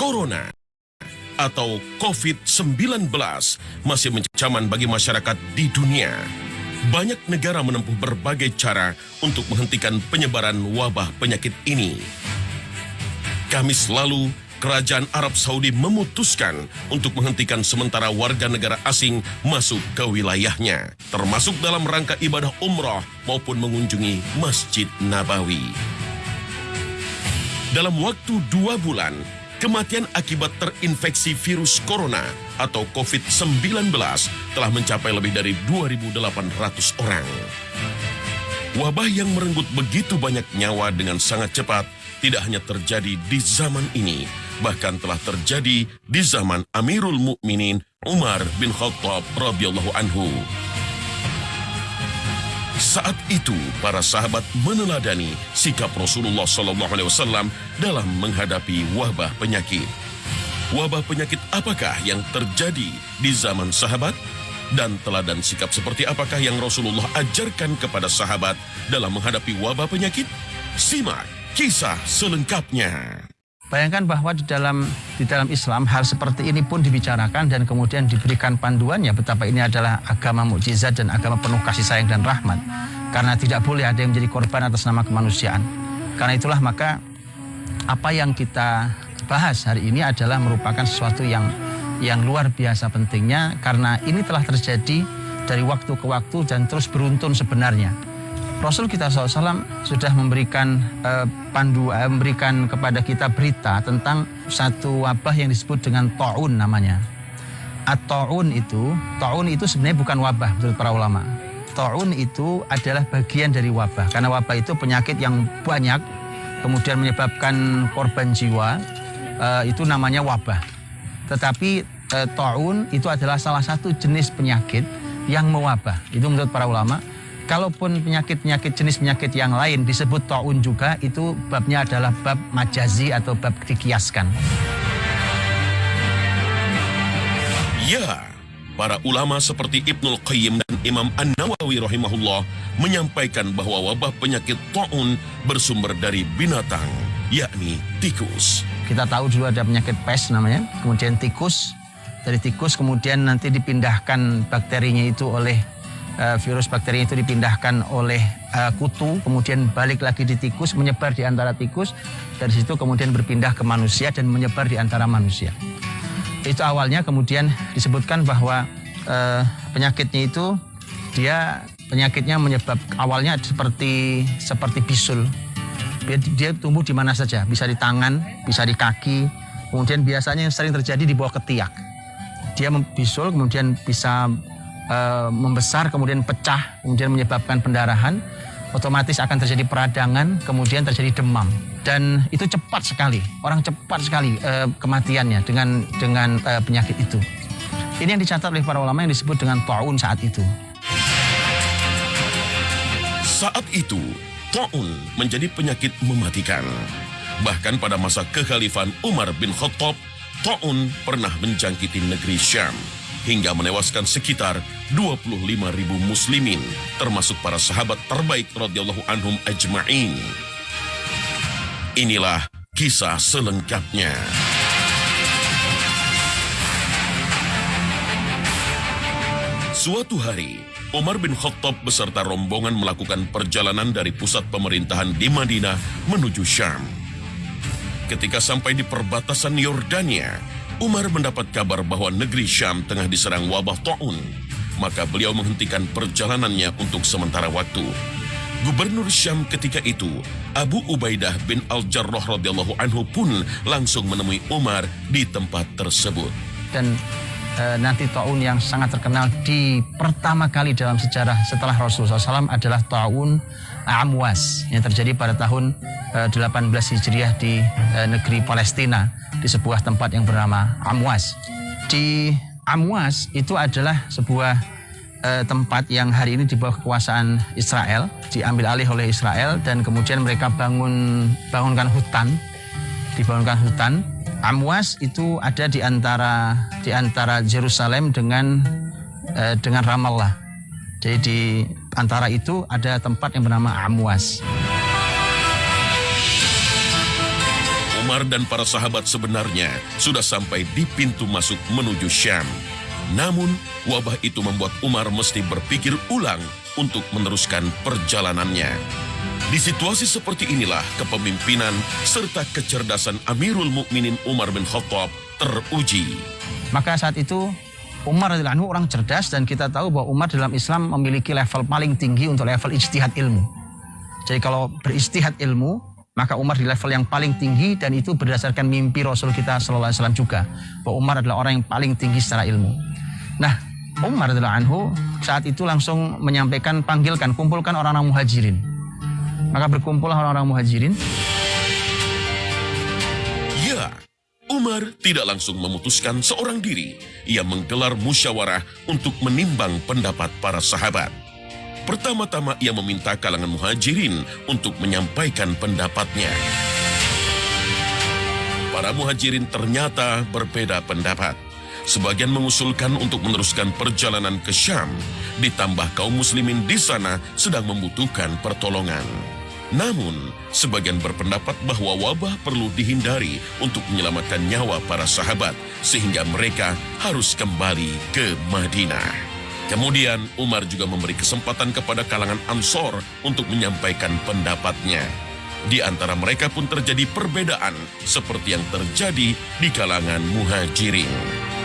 Corona atau COVID-19 masih mencaman bagi masyarakat di dunia. Banyak negara menempuh berbagai cara untuk menghentikan penyebaran wabah penyakit ini. Kamis lalu, Kerajaan Arab Saudi memutuskan untuk menghentikan sementara warga negara asing masuk ke wilayahnya, termasuk dalam rangka ibadah umrah maupun mengunjungi Masjid Nabawi. Dalam waktu dua bulan, kematian akibat terinfeksi virus corona atau COVID-19 telah mencapai lebih dari 2.800 orang. Wabah yang merenggut begitu banyak nyawa dengan sangat cepat tidak hanya terjadi di zaman ini, bahkan telah terjadi di zaman Amirul Mukminin Umar bin Khattab radhiyallahu anhu. Saat itu, para sahabat meneladani sikap Rasulullah Sallallahu Alaihi Wasallam dalam menghadapi wabah penyakit. Wabah penyakit apakah yang terjadi di zaman sahabat? Dan teladan sikap seperti apakah yang Rasulullah ajarkan kepada sahabat dalam menghadapi wabah penyakit? Simak kisah selengkapnya. Bayangkan bahwa di dalam di dalam Islam hal seperti ini pun dibicarakan dan kemudian diberikan panduannya betapa ini adalah agama mukjizat dan agama penuh kasih sayang dan rahmat. Karena tidak boleh ada yang menjadi korban atas nama kemanusiaan. Karena itulah maka apa yang kita bahas hari ini adalah merupakan sesuatu yang yang luar biasa pentingnya karena ini telah terjadi dari waktu ke waktu dan terus beruntun sebenarnya. Rasul kita SAW sudah memberikan uh, pandu, uh, memberikan kepada kita berita tentang satu wabah yang disebut dengan taun namanya. At-taun itu, taun itu sebenarnya bukan wabah menurut para ulama. Taun itu adalah bagian dari wabah karena wabah itu penyakit yang banyak kemudian menyebabkan korban jiwa uh, itu namanya wabah. Tetapi uh, taun itu adalah salah satu jenis penyakit yang mewabah. Itu menurut para ulama Kalaupun penyakit-penyakit jenis penyakit yang lain disebut taun juga, itu babnya adalah bab majazi atau bab dikiaskan. Ya, para ulama seperti Ibnul Qayyim dan Imam An-Nawawi rahimahullah menyampaikan bahwa wabah penyakit taun bersumber dari binatang, yakni tikus. Kita tahu dulu ada penyakit pes namanya, kemudian tikus, dari tikus kemudian nanti dipindahkan bakterinya itu oleh uh, virus bakteri itu dipindahkan oleh uh, kutu, kemudian balik lagi di tikus, menyebar di antara tikus, dari situ kemudian berpindah ke manusia dan menyebar di antara manusia. Itu awalnya kemudian disebutkan bahwa uh, penyakitnya itu dia penyakitnya menyebab awalnya seperti seperti bisul. Dia, dia tumbuh di mana saja, bisa di tangan, bisa di kaki, kemudian biasanya yang sering terjadi di bawah ketiak. Dia bisul kemudian bisa Eh, membesar kemudian pecah kemudian menyebabkan pendarahan otomatis akan terjadi peradangan kemudian terjadi demam. Dan itu cepat sekali orang cepat sekali uh, kematiannya dengan dengan uh, penyakit itu. Ini yang dicatat oleh para ulama yang disebut dengan taun saat itu. Saat itu taun menjadi penyakit mematikan. Bahkan pada masa kekhalifahan Umar bin Khattab taun pernah menjangkiti negeri Syam hingga menewaskan sekitar 25 ribu muslimin, termasuk para sahabat terbaik radhiyallahu anhum ajma'in. Inilah kisah selengkapnya. Suatu hari, Umar bin Khattab beserta rombongan melakukan perjalanan dari pusat pemerintahan di Madinah menuju Syam. Ketika sampai di perbatasan Yordania, Umar mendapat kabar bahwa negeri Syam tengah diserang wabah taun, maka beliau menghentikan perjalanannya untuk sementara waktu. Gubernur Syam ketika itu, Abu Ubaidah bin Al-Jarrah radhiyallahu anhu pun langsung menemui Umar di tempat tersebut. Dan nanti taun yang sangat terkenal di pertama kali dalam sejarah setelah Rasulullah SAW adalah taun Amwas yang terjadi pada tahun e, 18 Hijriah di e, negeri Palestina di sebuah tempat yang bernama Amwas. Di Amwas itu adalah sebuah tempat yang hari ini di bawah kekuasaan Israel, diambil alih oleh Israel dan kemudian mereka bangun bangunkan hutan, dibangunkan hutan. Amwas itu ada di antara di antara Jerusalem dengan uh, dengan Ramallah. Jadi di antara itu ada tempat yang bernama Amwas. Umar dan para sahabat sebenarnya sudah sampai di pintu masuk menuju Syam. Namun, wabah itu membuat Umar mesti berpikir ulang untuk meneruskan perjalanannya. Di situasi seperti inilah kepemimpinan serta kecerdasan Amirul Mukminin Umar bin Khattab teruji. Maka saat itu Umar adalah orang cerdas dan kita tahu bahwa Umar dalam Islam memiliki level paling tinggi untuk level istihad ilmu. Jadi kalau beristihad ilmu, maka Umar di level yang paling tinggi dan itu berdasarkan mimpi Rasul kita Sallallahu Alaihi Wasallam juga bahwa Umar adalah orang yang paling tinggi secara ilmu. Nah, Umar adalah anhu saat itu langsung menyampaikan panggilkan kumpulkan orang-orang muhajirin. Maka berkumpullah orang-orang muhajirin. Ya, Umar tidak langsung memutuskan seorang diri. Ia menggelar musyawarah untuk menimbang pendapat para sahabat. Pertama-tama ia meminta kalangan muhajirin untuk menyampaikan pendapatnya. Para muhajirin ternyata berbeda pendapat. Sebagian mengusulkan untuk meneruskan perjalanan ke Syam, ditambah kaum muslimin di sana sedang membutuhkan pertolongan. Namun, sebagian berpendapat bahwa wabah perlu dihindari untuk menyelamatkan nyawa para sahabat, sehingga mereka harus kembali ke Madinah. Kemudian, Umar juga memberi kesempatan kepada kalangan Ansor untuk menyampaikan pendapatnya. Di antara mereka pun terjadi perbedaan, seperti yang terjadi di kalangan Muhajirin.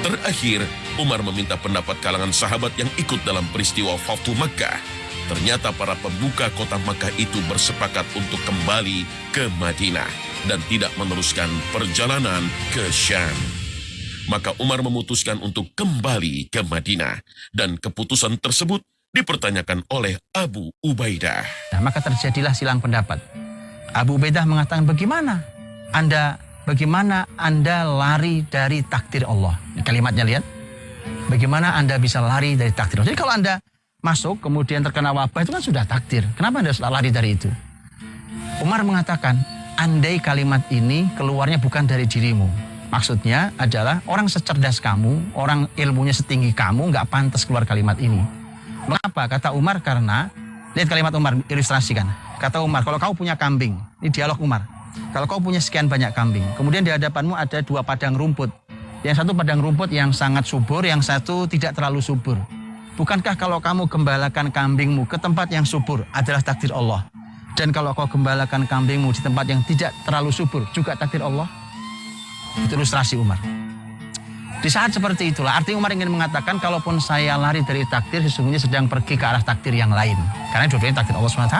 Terakhir, Umar meminta pendapat kalangan sahabat yang ikut dalam peristiwa Fatu Makkah Ternyata para pembuka kota Makkah itu bersepakat untuk kembali ke Madinah dan tidak meneruskan perjalanan ke Syam. Maka Umar memutuskan untuk kembali ke Madinah dan keputusan tersebut dipertanyakan oleh Abu Ubaidah. Nah, maka terjadilah silang pendapat. Abu Ubaidah mengatakan bagaimana Anda bagaimana Anda lari dari takdir Allah? Kalimatnya lihat. Bagaimana Anda bisa lari dari takdir Allah? Jadi kalau Anda masuk kemudian terkena wabah itu kan sudah takdir. Kenapa Anda lari dari itu? Umar mengatakan, andai kalimat ini keluarnya bukan dari dirimu. Maksudnya adalah orang secerdas kamu, orang ilmunya setinggi kamu nggak pantas keluar kalimat ini. Mengapa? Kata Umar karena lihat kalimat Umar ilustrasikan. Kata Umar, kalau kau punya kambing, ini dialog Umar. Kalau kau punya sekian banyak kambing, kemudian di hadapanmu ada dua padang rumput. Yang satu padang rumput yang sangat subur, yang satu tidak terlalu subur. Bukankah kalau kamu gembalakan kambingmu ke tempat yang subur adalah takdir Allah? Dan kalau kau gembalakan kambingmu di tempat yang tidak terlalu subur juga takdir Allah? Itu ilustrasi Umar. Di saat seperti itulah, artinya Umar ingin mengatakan, kalaupun saya lari dari takdir, sesungguhnya sedang pergi ke arah takdir yang lain. Karena dua-duanya takdir Allah SWT.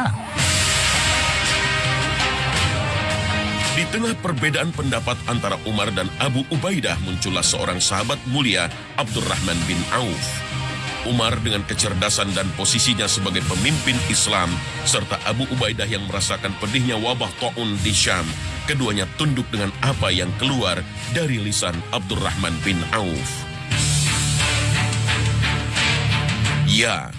Di tengah perbedaan pendapat antara Umar dan Abu Ubaidah muncullah seorang sahabat mulia Abdurrahman bin Auf. Umar dengan kecerdasan dan posisinya sebagai pemimpin Islam, serta Abu Ubaidah yang merasakan pedihnya wabah Ta'un di Syam, keduanya tunduk dengan apa yang keluar dari lisan Abdurrahman bin Auf. Ya,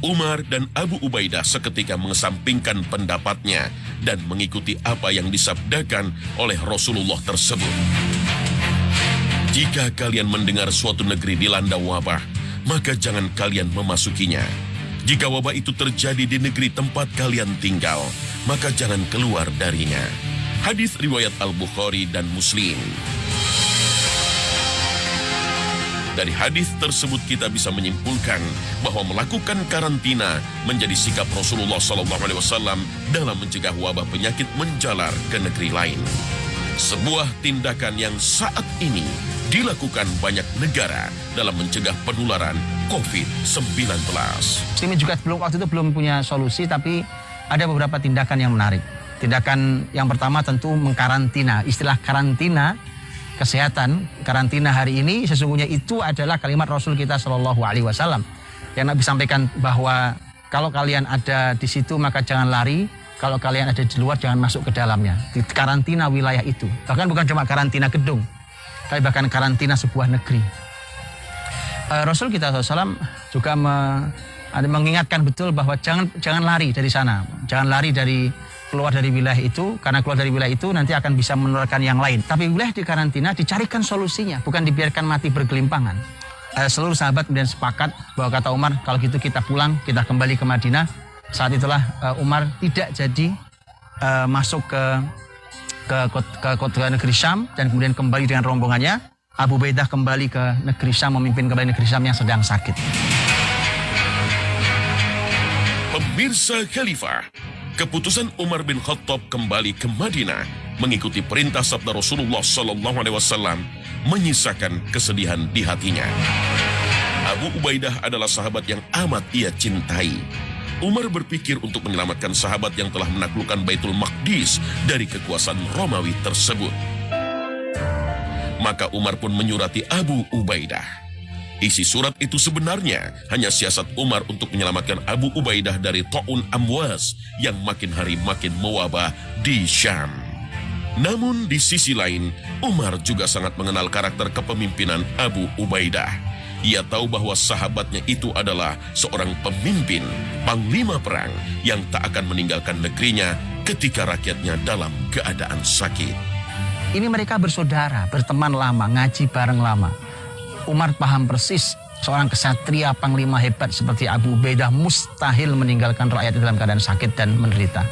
Umar dan Abu Ubaidah seketika mengesampingkan pendapatnya dan mengikuti apa yang disabdakan oleh Rasulullah tersebut. Jika kalian mendengar suatu negeri dilanda wabah, maka jangan kalian memasukinya. Jika wabah itu terjadi di negeri tempat kalian tinggal, maka jangan keluar darinya. Hadis riwayat Al-Bukhari dan Muslim. Dari hadis tersebut kita bisa menyimpulkan bahwa melakukan karantina menjadi sikap Rasulullah SAW dalam mencegah wabah penyakit menjalar ke negeri lain. Sebuah tindakan yang saat ini dilakukan banyak negara dalam mencegah penularan COVID-19. Ini juga belum waktu itu belum punya solusi, tapi ada beberapa tindakan yang menarik. Tindakan yang pertama tentu mengkarantina. Istilah karantina kesehatan, karantina hari ini sesungguhnya itu adalah kalimat Rasul kita Shallallahu Alaihi Wasallam yang Nabi sampaikan bahwa kalau kalian ada di situ maka jangan lari, kalau kalian ada di luar jangan masuk ke dalamnya. Di karantina wilayah itu. Bahkan bukan cuma karantina gedung, tapi bahkan karantina sebuah negeri. Uh, Rasul kita SAW juga me, mengingatkan betul bahwa jangan jangan lari dari sana, jangan lari dari keluar dari wilayah itu karena keluar dari wilayah itu nanti akan bisa menularkan yang lain. Tapi wilayah di karantina dicarikan solusinya, bukan dibiarkan mati bergelimpangan. Uh, seluruh sahabat kemudian sepakat bahwa kata Umar kalau gitu kita pulang, kita kembali ke Madinah. Saat itulah uh, Umar tidak jadi masuk ke ke, ke, ke negeri Syam dan kemudian kembali dengan rombongannya. Abu Ubaidah kembali ke negeri Syam memimpin kembali negeri Syam yang sedang sakit. Pemirsa Khalifah, keputusan Umar bin Khattab kembali ke Madinah mengikuti perintah sabda Rasulullah Sallallahu Alaihi Wasallam menyisakan kesedihan di hatinya. Abu Ubaidah adalah sahabat yang amat ia cintai. Umar berpikir untuk menyelamatkan sahabat yang telah menaklukkan Baitul Maqdis dari kekuasaan Romawi tersebut. Maka Umar pun menyurati Abu Ubaidah. Isi surat itu sebenarnya hanya siasat Umar untuk menyelamatkan Abu Ubaidah dari Ta'un Amwas yang makin hari makin mewabah di Syam. Namun di sisi lain, Umar juga sangat mengenal karakter kepemimpinan Abu Ubaidah. Ia tahu bahwa sahabatnya itu adalah seorang pemimpin, panglima perang yang tak akan meninggalkan negerinya ketika rakyatnya dalam keadaan sakit. Ini mereka bersaudara, berteman lama, ngaji bareng lama. Umar paham persis seorang kesatria panglima hebat seperti Abu Ubaidah mustahil meninggalkan rakyat dalam keadaan sakit dan menderita.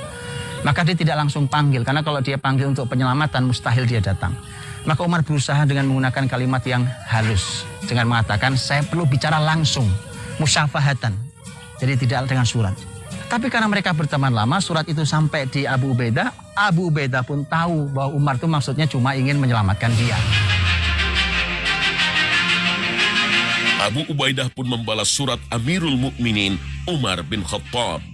Maka dia tidak langsung panggil, karena kalau dia panggil untuk penyelamatan mustahil dia datang. Maka Umar berusaha dengan menggunakan kalimat yang halus. Dengan mengatakan, saya perlu bicara langsung. Musyafahatan. Jadi tidak dengan surat. Tapi karena mereka berteman lama, surat itu sampai di Abu Ubaidah. Abu Ubaidah pun tahu bahwa Umar itu maksudnya cuma ingin menyelamatkan dia. Abu Ubaidah pun membalas surat Amirul Mukminin Umar bin Khattab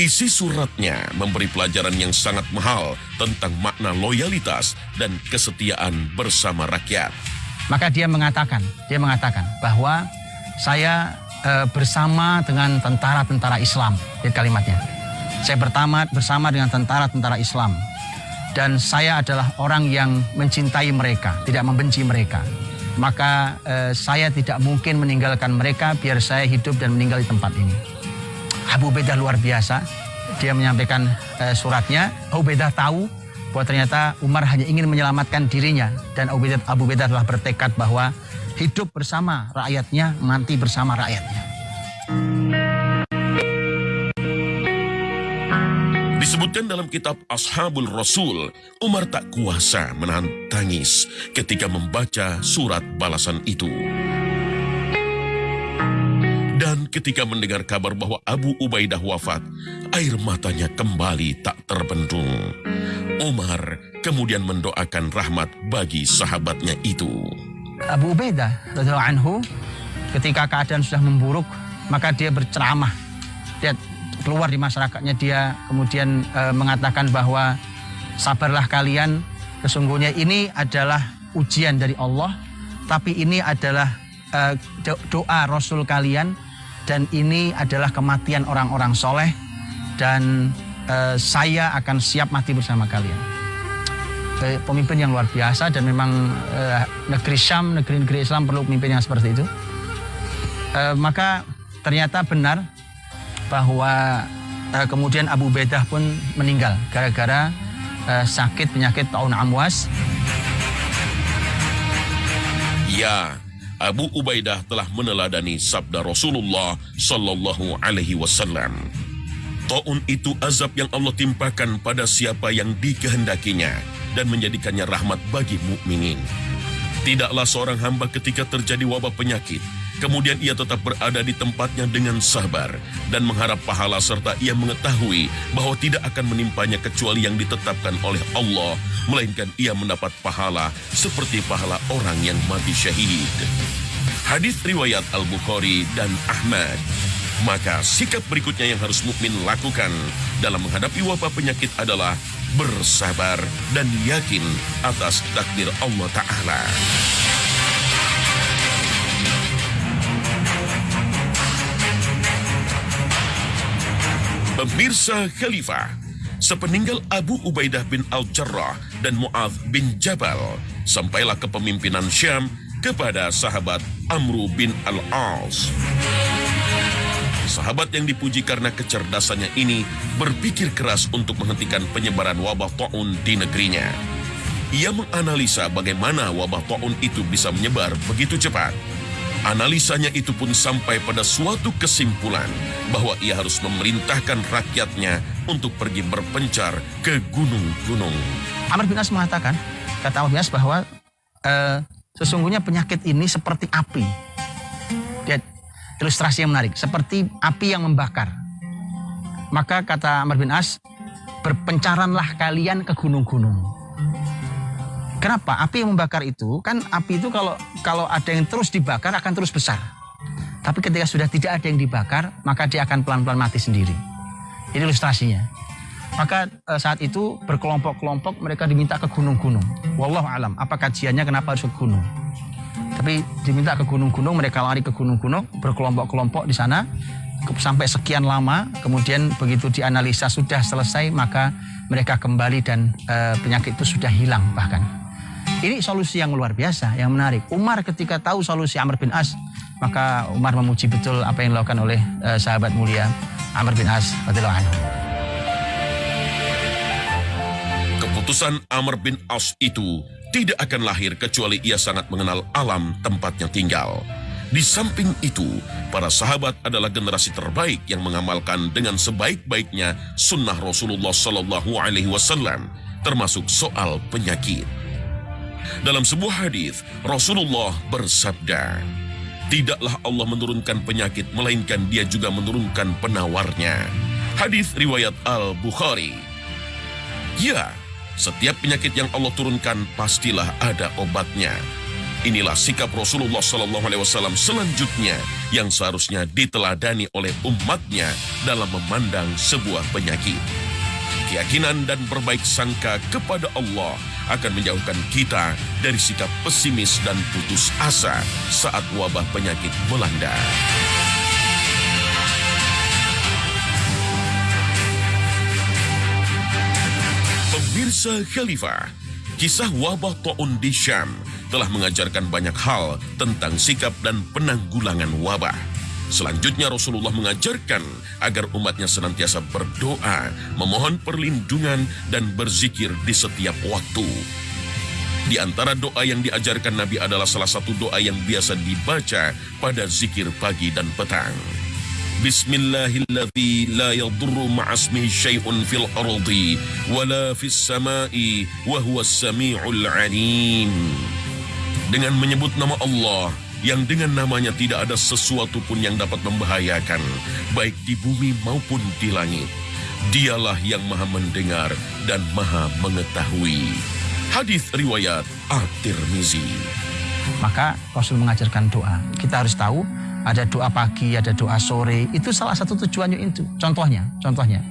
Isi suratnya memberi pelajaran yang sangat mahal tentang makna loyalitas dan kesetiaan bersama rakyat. Maka dia mengatakan, dia mengatakan bahwa saya e, bersama dengan tentara-tentara Islam, lihat kalimatnya. Saya bertama bersama dengan tentara-tentara Islam dan saya adalah orang yang mencintai mereka, tidak membenci mereka. Maka e, saya tidak mungkin meninggalkan mereka biar saya hidup dan meninggal di tempat ini. Abu Bedah luar biasa. Dia menyampaikan uh, suratnya. Abu Bedah tahu bahwa ternyata Umar hanya ingin menyelamatkan dirinya. Dan Abu Bedah, Abu Bedah telah bertekad bahwa hidup bersama rakyatnya, mati bersama rakyatnya. Disebutkan dalam kitab Ashabul Rasul, Umar tak kuasa menahan tangis ketika membaca surat balasan itu. Ketika mendengar kabar bahwa Abu Ubaidah wafat, air matanya kembali tak terbendung. Umar kemudian mendoakan rahmat bagi sahabatnya itu. Abu Ubaidah anhu ketika keadaan sudah memburuk, maka dia berceramah. Dia keluar di masyarakatnya dia kemudian e, mengatakan bahwa sabarlah kalian, sesungguhnya ini adalah ujian dari Allah, tapi ini adalah e, doa Rasul kalian dan ini adalah kematian orang-orang soleh dan uh, saya akan siap mati bersama kalian. Uh, pemimpin yang luar biasa dan memang uh, negeri Syam, negeri-negeri Islam perlu pemimpin yang seperti itu. Maka ternyata benar bahwa kemudian Abu Bedah pun meninggal gara-gara sakit penyakit tahun amwas. Ya, Abu Ubaidah telah meneladani sabda Rasulullah sallallahu alaihi wasallam. Taun itu azab yang Allah timpakan pada siapa yang dikehendakinya dan menjadikannya rahmat bagi mukminin. Tidaklah seorang hamba ketika terjadi wabah penyakit Kemudian ia tetap berada di tempatnya dengan sabar dan mengharap pahala serta ia mengetahui bahwa tidak akan menimpanya kecuali yang ditetapkan oleh Allah, melainkan ia mendapat pahala seperti pahala orang yang mati syahid. Hadis riwayat Al-Bukhari dan Ahmad. Maka sikap berikutnya yang harus mukmin lakukan dalam menghadapi wabah penyakit adalah bersabar dan yakin atas takdir Allah Ta'ala. Pemirsa Khalifah, sepeninggal Abu Ubaidah bin Al-Jarrah dan Mu'adh bin Jabal, sampailah kepemimpinan Syam kepada sahabat Amru bin Al-As. Sahabat yang dipuji karena kecerdasannya ini berpikir keras untuk menghentikan penyebaran wabah ta'un di negerinya. Ia menganalisa bagaimana wabah ta'un itu bisa menyebar begitu cepat Analisanya itu pun sampai pada suatu kesimpulan bahwa ia harus memerintahkan rakyatnya untuk pergi berpencar ke gunung-gunung. Amr bin As mengatakan, kata Amr bin As bahwa eh, sesungguhnya penyakit ini seperti api. Lihat ilustrasi yang menarik, seperti api yang membakar. Maka kata Amr bin As, berpencaranlah kalian ke gunung-gunung. Kenapa? Api yang membakar itu kan api itu kalau kalau ada yang terus dibakar akan terus besar. Tapi ketika sudah tidak ada yang dibakar, maka dia akan pelan-pelan mati sendiri. Ini ilustrasinya. Maka e, saat itu berkelompok-kelompok mereka diminta ke gunung-gunung. Wallahu alam, apa kajiannya kenapa harus ke gunung? Tapi diminta ke gunung-gunung, mereka lari ke gunung-gunung, berkelompok-kelompok di sana sampai sekian lama, kemudian begitu dianalisa sudah selesai, maka mereka kembali dan e, penyakit itu sudah hilang bahkan. Ini solusi yang luar biasa, yang menarik. Umar ketika tahu solusi Amr bin As, maka Umar memuji betul apa yang dilakukan oleh uh, sahabat mulia Amr bin As. Keputusan Amr bin As itu tidak akan lahir kecuali ia sangat mengenal alam tempatnya tinggal. Di samping itu, para sahabat adalah generasi terbaik yang mengamalkan dengan sebaik-baiknya sunnah Rasulullah Sallallahu Alaihi Wasallam, termasuk soal penyakit. Dalam sebuah hadis, Rasulullah bersabda, Tidaklah Allah menurunkan penyakit, melainkan dia juga menurunkan penawarnya. Hadis riwayat Al-Bukhari. Ya, setiap penyakit yang Allah turunkan pastilah ada obatnya. Inilah sikap Rasulullah Sallallahu Alaihi Wasallam selanjutnya yang seharusnya diteladani oleh umatnya dalam memandang sebuah penyakit. Keyakinan dan berbaik sangka kepada Allah akan menjauhkan kita dari sikap pesimis dan putus asa saat wabah penyakit melanda. Pemirsa Khalifah, kisah wabah taun di Syam telah mengajarkan banyak hal tentang sikap dan penanggulangan wabah. Selanjutnya Rasulullah mengajarkan agar umatnya senantiasa berdoa, memohon perlindungan dan berzikir di setiap waktu. Di antara doa yang diajarkan Nabi adalah salah satu doa yang biasa dibaca pada zikir pagi dan petang. Bismillahilladzi la yadurru syai'un fil ardi sama'i wa huwas sami'ul alim. Dengan menyebut nama Allah, yang dengan namanya tidak ada sesuatu pun yang dapat membahayakan, baik di bumi maupun di langit. Dialah yang maha mendengar dan maha mengetahui. Hadis riwayat At-Tirmizi. Maka Rasul mengajarkan doa. Kita harus tahu ada doa pagi, ada doa sore. Itu salah satu tujuannya itu. Contohnya, contohnya.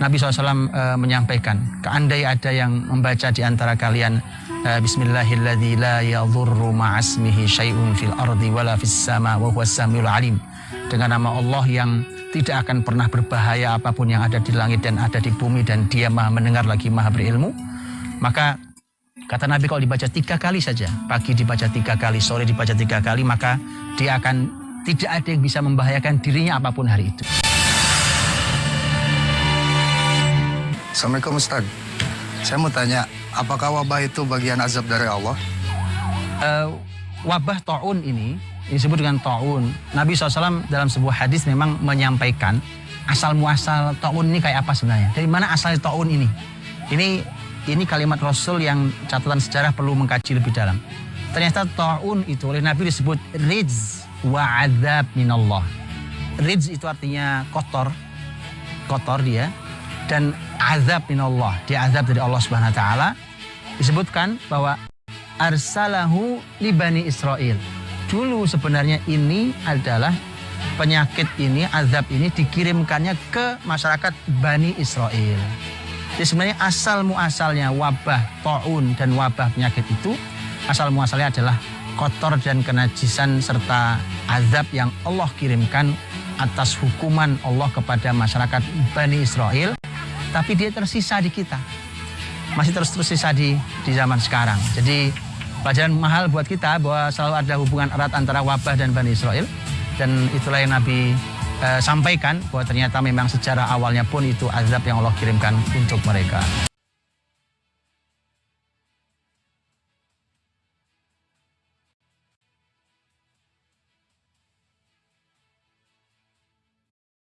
Nabi SAW e, menyampaikan, keandai ada yang membaca di antara kalian Eh, Bismillahilladzi la yadhurru ma'asmihi syai'un fil ardi wala fis sama alim. Dengan nama Allah yang tidak akan pernah berbahaya apa pun yang ada di langit dan ada di bumi dan dia maha mendengar lagi maha berilmu. Maka kata Nabi kalau dibaca tiga kali saja, pagi dibaca tiga kali, sore dibaca tiga kali, maka dia akan tidak ada yang bisa membahayakan dirinya apa pun hari itu. Assalamualaikum Ustaz. Saya mau tanya, apakah wabah itu bagian azab dari Allah? Uh, wabah taun ini disebut dengan taun. Nabi SAW dalam sebuah hadis memang menyampaikan asal muasal taun ini kayak apa sebenarnya? Dari mana asal taun ini? Ini ini kalimat Rasul yang catatan sejarah perlu mengkaji lebih dalam. Ternyata taun itu oleh Nabi disebut ridz wa azab minallah. Ridz itu artinya kotor, kotor dia, dan azab minallah, dia azab dari Allah Subhanahu wa taala. Disebutkan bahwa arsalahu li bani Israel. Dulu sebenarnya ini adalah penyakit ini, azab ini dikirimkannya ke masyarakat Bani Israel. Jadi sebenarnya asal muasalnya wabah taun dan wabah penyakit itu asal muasalnya adalah kotor dan kenajisan serta azab yang Allah kirimkan atas hukuman Allah kepada masyarakat Bani Israel tapi dia tersisa di kita. Masih terus tersisa di di zaman sekarang. Jadi pelajaran mahal buat kita bahwa selalu ada hubungan erat antara wabah dan Bani Israel dan itulah yang Nabi uh, sampaikan bahwa ternyata memang secara awalnya pun itu azab yang Allah kirimkan untuk mereka.